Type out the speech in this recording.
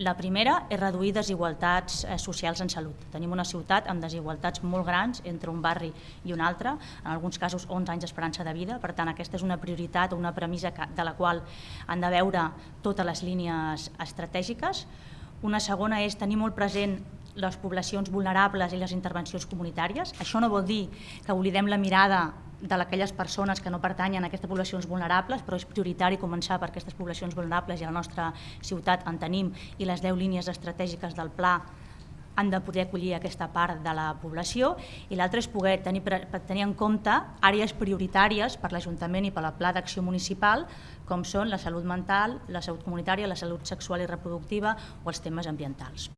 La primera és reduir desigualtats eh, socials en salut. Tenim una ciutat amb desigualtats molt grans entre un barri i un altre, en alguns casos 11 anys d'esperança de vida, per tant aquesta és una prioritat o una premissa de la qual han de veure totes les línies estratègiques. Una segona és tenir molt present les poblacions vulnerables i les intervencions comunitàries. Això no vol dir que oblidem la mirada de aquelles persones que no pertanyen a aquestes poblacions vulnerables, però és prioritari començar per aquestes poblacions vulnerables i a la nostra ciutat en tenim i les 10 línies estratègiques del pla han de poder acollir aquesta part de la població i l'altre és poder tenir, tenir en compte àrees prioritàries per l'Ajuntament i per la Pla d'Acció Municipal com són la salut mental, la salut comunitària, la salut sexual i reproductiva o els temes ambientals.